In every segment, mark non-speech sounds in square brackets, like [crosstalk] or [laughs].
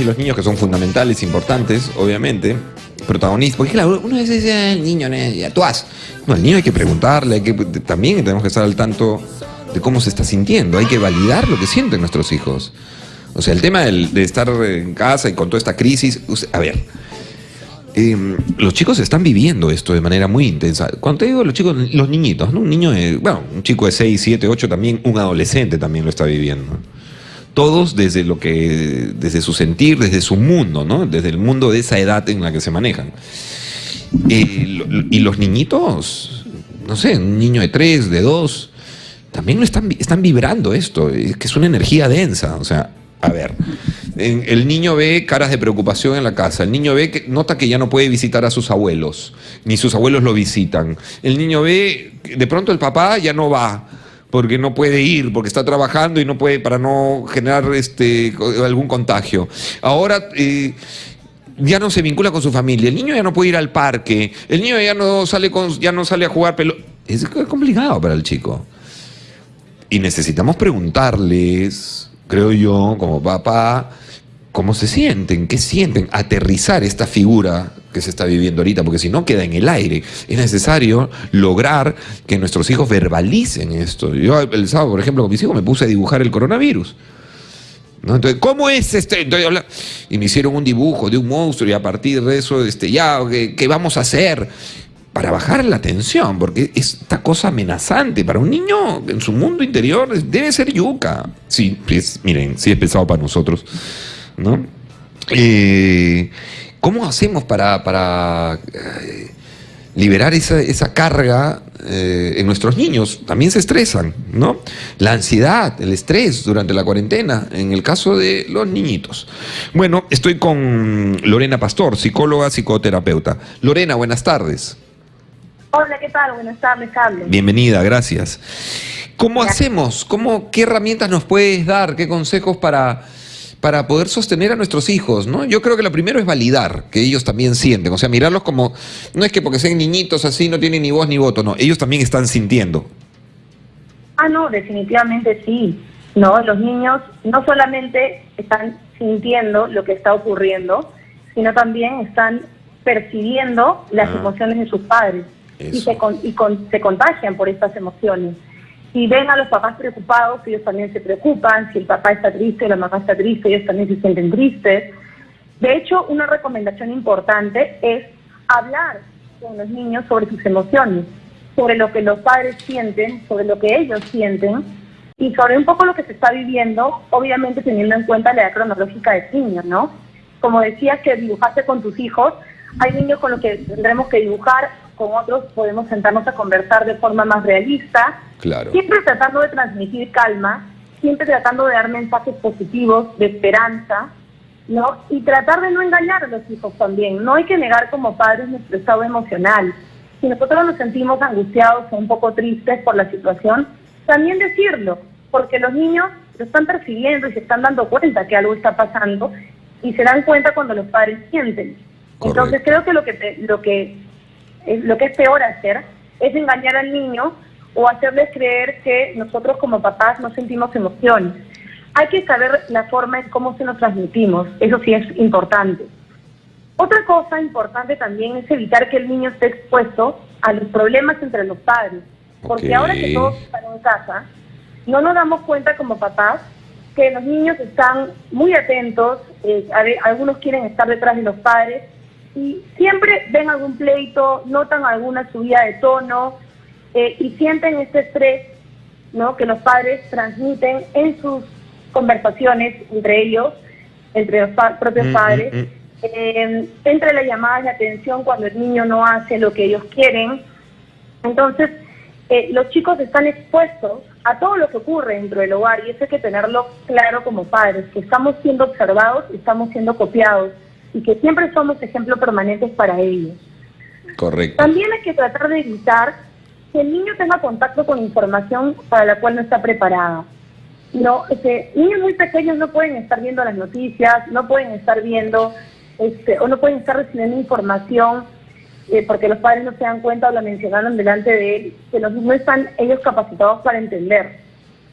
y los niños que son fundamentales, importantes, obviamente, protagonistas. Porque claro, uno dice, el niño, ya tú has. No, al niño hay que preguntarle, hay que, también tenemos que estar al tanto de cómo se está sintiendo. Hay que validar lo que sienten nuestros hijos. O sea, el tema de estar en casa y con toda esta crisis, a ver, em, los chicos están viviendo esto de manera muy intensa. Cuando te digo los chicos, los niñitos, ¿no? Un niño, de, bueno, un chico de 6, 7, 8 también, un adolescente también lo está viviendo. Todos desde lo que, desde su sentir, desde su mundo, ¿no? Desde el mundo de esa edad en la que se manejan. Eh, y los niñitos, no sé, un niño de 3, de 2, también están, están vibrando esto, que es una energía densa, o sea, a ver, el niño ve caras de preocupación en la casa, el niño ve que nota que ya no puede visitar a sus abuelos, ni sus abuelos lo visitan. El niño ve, de pronto el papá ya no va porque no puede ir, porque está trabajando y no puede para no generar este algún contagio. Ahora eh, ya no se vincula con su familia, el niño ya no puede ir al parque, el niño ya no sale con, ya no sale a jugar pelota. Es complicado para el chico. Y necesitamos preguntarles creo yo, como papá, cómo se sienten, qué sienten, aterrizar esta figura que se está viviendo ahorita, porque si no queda en el aire. Es necesario lograr que nuestros hijos verbalicen esto. Yo el sábado, por ejemplo, con mis hijos me puse a dibujar el coronavirus. Entonces, ¿cómo es este? y me hicieron un dibujo de un monstruo y a partir de eso, este, ya, qué vamos a hacer? para bajar la tensión, porque esta cosa amenazante para un niño en su mundo interior debe ser yuca. Sí, miren, sí es pesado para nosotros, ¿no? Eh, ¿Cómo hacemos para, para eh, liberar esa, carga eh, en nuestros niños? También se estresan, ¿no? La ansiedad, el estrés durante la cuarentena, en el caso de los niñitos. Bueno, estoy con Lorena Pastor, psicóloga, psicoterapeuta. Lorena, buenas tardes. Hola, ¿qué tal? Buenas tardes, Carlos. Bienvenida, gracias. ¿Cómo hacemos? ¿Cómo, ¿Qué herramientas nos puedes dar? ¿Qué consejos para, para poder sostener a nuestros hijos? ¿no? Yo creo que lo primero es validar, que ellos también sienten. O sea, mirarlos como, no es que porque sean niñitos así no tienen ni voz ni voto, no, ellos también están sintiendo. Ah, no, definitivamente sí. No, los niños no solamente están sintiendo lo que está ocurriendo, sino también están percibiendo las ah. emociones de sus padres y, se, y se contagian por estas emociones. Si ven a los papás preocupados, ellos también se preocupan. Si el papá está triste, la mamá está triste, ellos también se sienten tristes. De hecho, una recomendación importante es hablar con los niños sobre sus emociones, sobre lo que los padres sienten, sobre lo que ellos sienten y sobre un poco lo que se está viviendo, obviamente teniendo en cuenta la edad cronológica de niños, ¿no? Como decías que dibujaste con tus hijos, hay niños con los que tendremos que dibujar con otros podemos sentarnos a conversar de forma más realista, claro. siempre tratando de transmitir calma, siempre tratando de dar mensajes positivos, de esperanza, ¿no? Y tratar de no engañar a los hijos también. No hay que negar como padres nuestro estado emocional. Si nosotros nos sentimos angustiados o un poco tristes por la situación, también decirlo, porque los niños lo están percibiendo y se están dando cuenta que algo está pasando y se dan cuenta cuando los padres sienten. Entonces creo que lo que lo que lo que es peor hacer es engañar al niño o hacerles creer que nosotros como papás no sentimos emociones. Hay que saber la forma en cómo se nos transmitimos, eso sí es importante. Otra cosa importante también es evitar que el niño esté expuesto a los problemas entre los padres, porque ahora que todos están en casa, no nos damos cuenta como papás que los niños están muy atentos, eh, algunos quieren estar detrás de los padres, y siempre ven algún pleito, notan alguna subida de tono eh, y sienten este estrés ¿no? que los padres transmiten en sus conversaciones entre ellos, entre los propios mm, mm, padres, mm. Eh, entre las llamadas de atención cuando el niño no hace lo que ellos quieren. Entonces, eh, los chicos están expuestos a todo lo que ocurre dentro del hogar y eso hay que tenerlo claro como padres, que estamos siendo observados y estamos siendo copiados y que siempre somos ejemplos permanentes para ellos. Correcto. También hay que tratar de evitar que el niño tenga contacto con información para la cual no está preparada. No, este, niños muy pequeños no pueden estar viendo las noticias, no pueden estar viendo este, o no pueden estar recibiendo información eh, porque los padres no se dan cuenta o la mencionaron delante de él, que los, no están ellos capacitados para entender,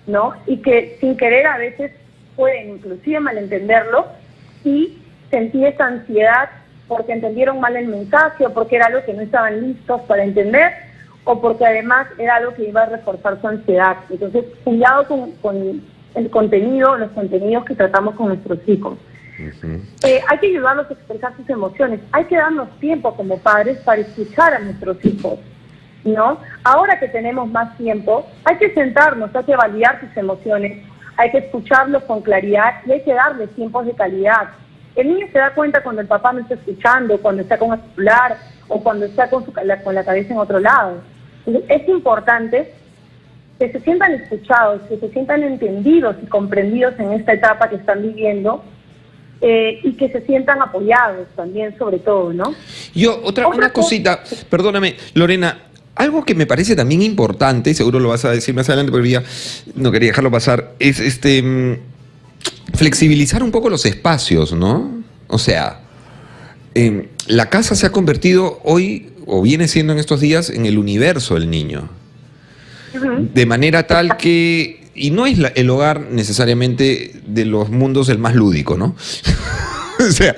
¿no? Y que sin querer a veces pueden inclusive malentenderlo y sentí esa ansiedad porque entendieron mal el mensaje o porque era algo que no estaban listos para entender o porque además era algo que iba a reforzar su ansiedad. Entonces, cuidado con, con el contenido, los contenidos que tratamos con nuestros hijos. Eh, hay que ayudarlos a expresar sus emociones. Hay que darnos tiempo como padres para escuchar a nuestros hijos. ¿no? Ahora que tenemos más tiempo, hay que sentarnos, hay que validar sus emociones, hay que escucharlos con claridad y hay que darles tiempos de calidad. El niño se da cuenta cuando el papá no está escuchando, cuando está con el celular o cuando está con, su, la, con la cabeza en otro lado. es importante que se sientan escuchados, que se sientan entendidos y comprendidos en esta etapa que están viviendo eh, y que se sientan apoyados también, sobre todo, ¿no? Yo, otra, una cosita, perdóname, Lorena, algo que me parece también importante, y seguro lo vas a decir más adelante porque ya no quería dejarlo pasar, es este mm, flexibilizar un poco los espacios, ¿no? O sea, em, la casa se ha convertido hoy, o viene siendo en estos días, en el universo del niño. De manera tal que, y no es el hogar necesariamente de los mundos el más lúdico, ¿no? [laughs] o sea,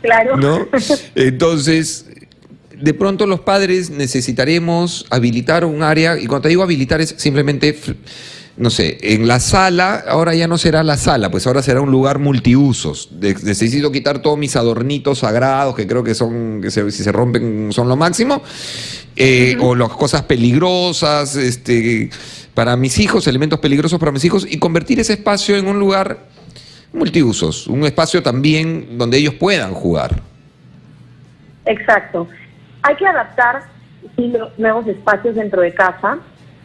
claro. ¿no? Entonces, de pronto los padres necesitaremos habilitar un área, y cuando te digo habilitar es simplemente, no sé, en la sala, ahora ya no será la sala, pues ahora será un lugar multiusos. necesito quitar todos mis adornitos sagrados, que creo que son, que si se rompen son lo máximo, eh, o las cosas peligrosas, este, para mis hijos, elementos peligrosos para mis hijos, y convertir ese espacio en un lugar multiusos, un espacio también donde ellos puedan jugar. Exacto. Hay que adaptar nuevos espacios dentro de casa.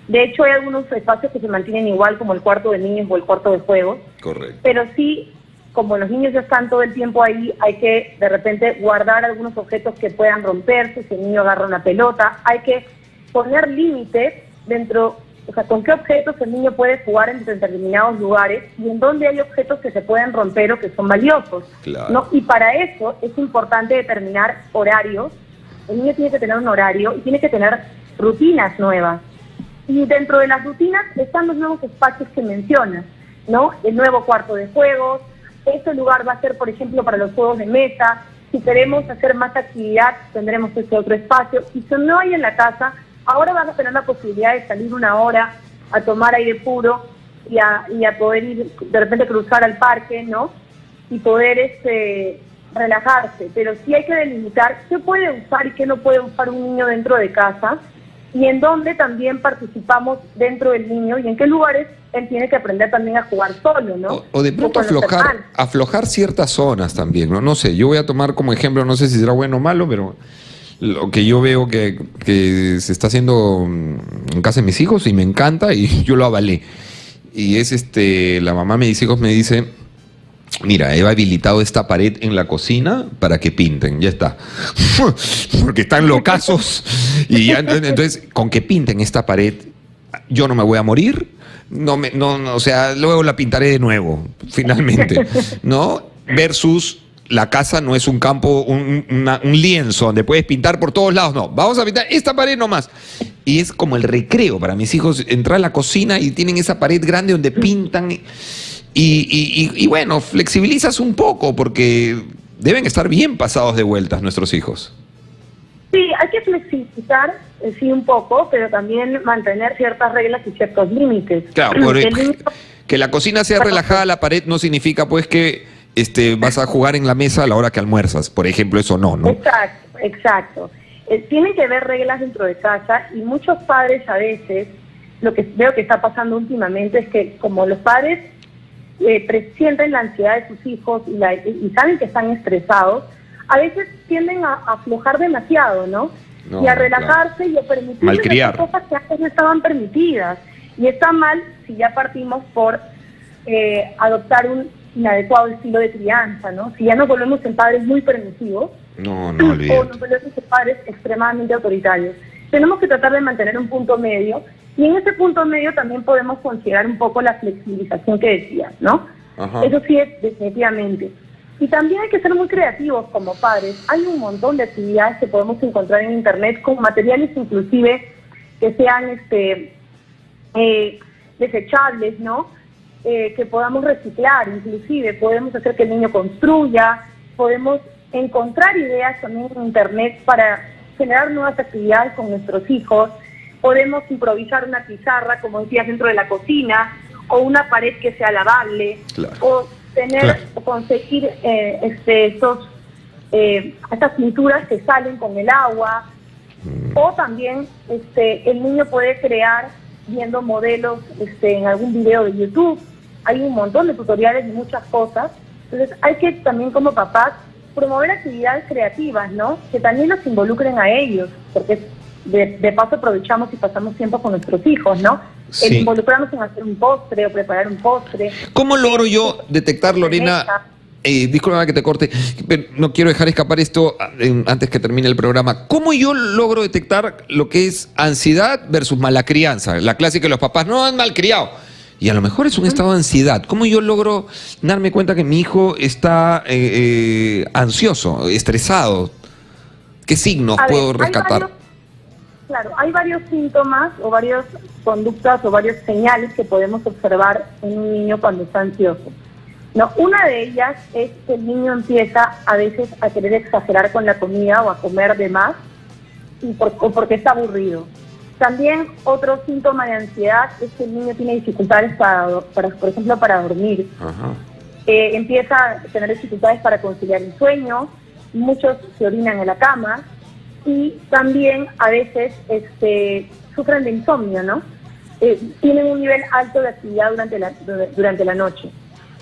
De hecho, hay algunos espacios que se mantienen igual, como el cuarto de niños o el cuarto de juegos. Correcto. Pero sí, como los niños ya están todo el tiempo ahí, hay que de repente guardar algunos objetos que puedan romperse, si el niño agarra una pelota. Hay que poner límites dentro, o sea, con qué objetos el niño puede jugar en determinados lugares y en dónde hay objetos que se pueden romper o que son valiosos. ¿no? Y para eso es importante determinar horarios el niño tiene que tener un horario y tiene que tener rutinas nuevas. Y dentro de las rutinas están los nuevos espacios que mencionas, ¿no? El nuevo cuarto de juegos, ese lugar va a ser, por ejemplo, para los juegos de mesa. Si queremos hacer más actividad, tendremos ese otro espacio. Y si no hay en la casa, ahora vas a tener la posibilidad de salir una hora a tomar aire puro y a, y a poder ir, de repente cruzar al parque, ¿no? Y poder este, relajarse, pero sí hay que delimitar qué puede usar y qué no puede usar un niño dentro de casa y en dónde también participamos dentro del niño y en qué lugares él tiene que aprender también a jugar solo, ¿no? O, de pronto aflojar, aflojar ciertas zonas también, ¿no? No sé, yo voy a tomar como ejemplo, no sé si será bueno o malo, pero lo que yo veo que, que se está haciendo en casa de mis hijos y me encanta y [laughs] yo lo avalé. Y es este, la mamá de mis hijos me dice, Mira, he habilitado esta pared en la cocina para que pinten, ya está. [laughs] Porque están locazos. [laughs] Y ya, entonces, con que pinten esta pared, yo no me voy a morir. No me, no, o sea, luego la pintaré de nuevo, finalmente. [laughs] ¿No? Versus la casa no es un campo, un, un, lienzo donde puedes pintar por todos lados. No, vamos a pintar esta pared nomás. Y es como el recreo para mis hijos, entrar a la cocina y tienen esa pared grande donde pintan. Y, bueno, flexibilizas un poco porque deben estar bien pasados de vueltas nuestros hijos. Sí, hay que flexibilizar, eh, sí, un poco, pero también mantener ciertas reglas y ciertos límites. Claro, [clears throat] que la cocina sea relajada, la pared no significa pues que este, vas a jugar en la mesa a la hora que almuerzas, por ejemplo, eso no, ¿no? Exacto, exacto. Eh, tienen que haber reglas dentro de casa y muchos padres a veces, lo que veo que está pasando últimamente es que como los padres eh, presienten la ansiedad de sus hijos y, saben que están estresados, a veces tienden a, aflojar demasiado, ¿no? y a relajarse y a permitir cosas que antes no estaban permitidas. Y está mal si ya partimos por eh, adoptar un inadecuado estilo de crianza, ¿no? Si ya nos volvemos en padres muy permisivos no, no, o nos volvemos en padres extremadamente autoritarios. Tenemos que tratar de mantener un punto medio y en ese punto medio también podemos considerar un poco la flexibilización que decías, ¿no? Eso sí es definitivamente. Y también hay que ser muy creativos como padres. Hay un montón de actividades que podemos encontrar en Internet con materiales inclusive que sean este eh, desechables, ¿no? eh, que podamos reciclar, inclusive podemos hacer que el niño construya, podemos encontrar ideas también en Internet para generar nuevas actividades con nuestros hijos, podemos improvisar una pizarra, como decías, dentro de la cocina, o una pared que sea lavable, o tener o conseguir eh, este, estos, eh, estas pinturas que salen con el agua, mm. o también este, el niño puede crear viendo modelos este, en algún video de YouTube. Hay un montón de tutoriales y muchas cosas. Entonces hay que también como papás promover actividades creativas, ¿no? Que también nos involucren a ellos, porque de, paso aprovechamos y pasamos tiempo con nuestros hijos, ¿no? El involucrarnos en hacer un postre o preparar un postre. ¿Cómo logro yo detectar, Lorena? Eh, disculpa que te corte, pero no quiero dejar escapar esto eh, antes que termine el programa. ¿Cómo yo logro detectar lo que es ansiedad versus mala crianza? La clásica de los papás, no han malcriado y a lo mejor es un estado de ansiedad. ¿Cómo yo logro darme cuenta que mi hijo está eh, eh, ansioso, estresado? ¿Qué signos puedo rescatar? Claro, hay varios síntomas o varias conductas o varias señales que podemos observar en un niño cuando está ansioso. No, una de ellas es que el niño empieza a veces a querer exagerar con la comida o a comer de más y o porque está aburrido. También otro síntoma de ansiedad es que el niño tiene dificultades para, por ejemplo, para dormir. Eh, empieza a tener dificultades para conciliar el sueño, muchos se orinan en la cama y también a veces este, sufren de insomnio, ¿no? Eh, tienen un nivel alto de actividad durante la, durante la noche.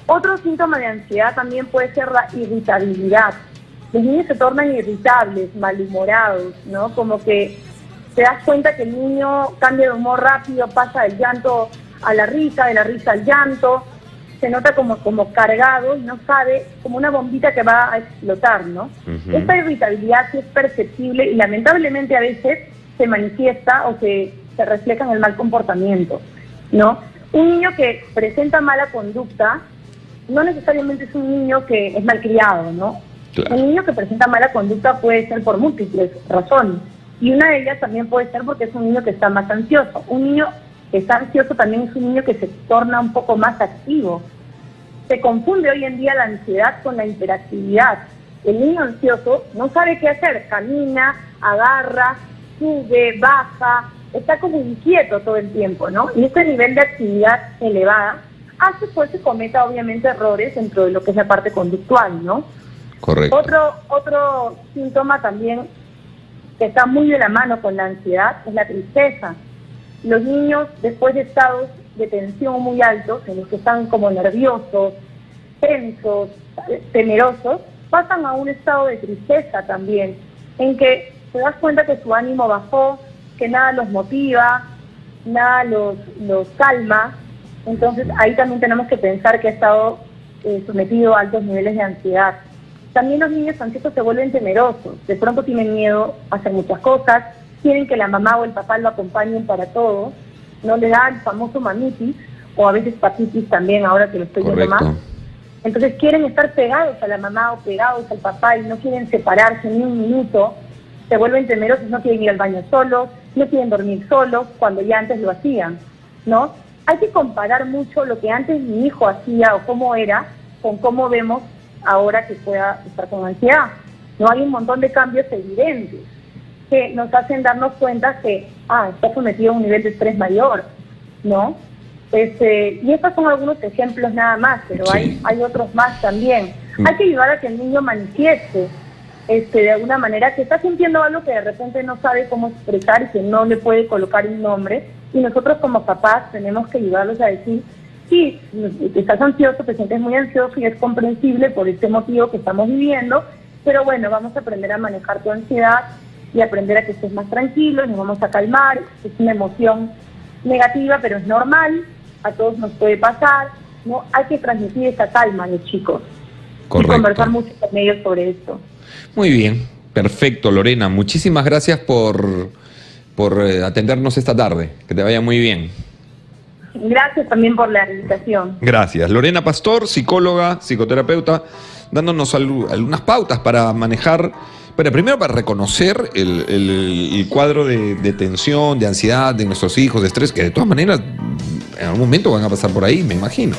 Otro síntoma de ansiedad también puede ser la irritabilidad. Los niños se tornan irritables, malhumorados, ¿no? Como que te das cuenta que el niño cambia de humor rápido, pasa del llanto a la risa, de la risa al llanto, se nota como, como cargado y no sabe, como una bombita que va a explotar, ¿no? Esta irritabilidad sí es perceptible y lamentablemente a veces se manifiesta o se, se refleja en el mal comportamiento, ¿no? Un niño que presenta mala conducta no necesariamente es un niño que es malcriado, ¿no? Un niño que presenta mala conducta puede ser por múltiples razones y una de ellas también puede ser porque es un niño que está más ansioso. Un niño está ansioso también es un niño que se torna un poco más activo. Se confunde hoy en día la ansiedad con la hiperactividad. El niño ansioso no sabe qué hacer, camina, agarra, sube, baja, está como inquieto todo el tiempo, ¿no? Y este nivel de actividad elevada hace pues que cometa obviamente errores dentro de lo que es la parte conductual, ¿no? Correcto. Otro, otro síntoma también que está muy de la mano con la ansiedad es la tristeza. Los niños, después de estados de tensión muy altos, en los que están como nerviosos, tensos, temerosos, pasan a un estado de tristeza también, en que te das cuenta que su ánimo bajó, que nada los motiva, nada los, los calma. Entonces ahí también tenemos que pensar que ha estado eh, sometido a altos niveles de ansiedad. También los niños ansiosos se vuelven temerosos, de pronto tienen miedo a hacer muchas cosas, quieren que la mamá o el papá lo acompañen para todo, no le da el famoso mamitis, o a veces papitis también, ahora que lo estoy viendo más. Entonces quieren estar pegados a la mamá o pegados al papá y no quieren separarse ni un minuto, se vuelven temerosos, no quieren ir al baño solos, no quieren dormir solos, cuando ya antes lo hacían, ¿no? Hay que comparar mucho lo que antes mi hijo hacía o cómo era con cómo vemos ahora que pueda estar con ansiedad. No hay un montón de cambios evidentes que nos hacen darnos cuenta que, ah, está sometido a un nivel de estrés mayor, ¿no? Este, y estos son algunos ejemplos nada más, pero hay, hay otros más también. Mm. Hay que ayudar a que el niño manifieste este, de alguna manera que está sintiendo algo que de repente no sabe cómo expresar y que no le puede colocar un nombre. Y nosotros como papás tenemos que ayudarlos a decir, sí, estás ansioso, te sientes muy ansioso y es comprensible por este motivo que estamos viviendo, pero bueno, vamos a aprender a manejar tu ansiedad y aprender a que estés más tranquilo, nos vamos a calmar, es una emoción negativa, pero es normal, a todos nos puede pasar, ¿no? Hay que transmitir esa calma a los chicos y conversar mucho con ellos sobre esto. Muy bien, perfecto, Lorena, muchísimas gracias por, por eh, atendernos esta tarde, que te vaya muy bien. Gracias también por la invitación. Gracias. Lorena Pastor, psicóloga, psicoterapeuta, dándonos algunas pautas para manejar, pero primero para reconocer el, cuadro de, tensión, de ansiedad de nuestros hijos, de estrés, que de todas maneras en algún momento van a pasar por ahí, me imagino.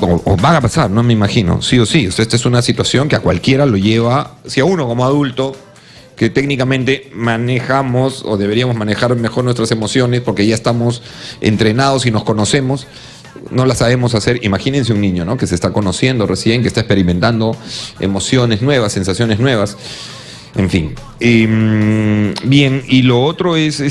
O, o van a pasar, no me imagino, sí o sí. O esta es una situación que a cualquiera lo lleva, si a uno como adulto, que técnicamente manejamos o deberíamos manejar mejor nuestras emociones porque ya estamos entrenados y nos conocemos, no la sabemos hacer. Imagínense un niño, ¿no? Que se está conociendo recién, que está experimentando emociones nuevas, sensaciones nuevas. En fin. Em, bien, y lo otro es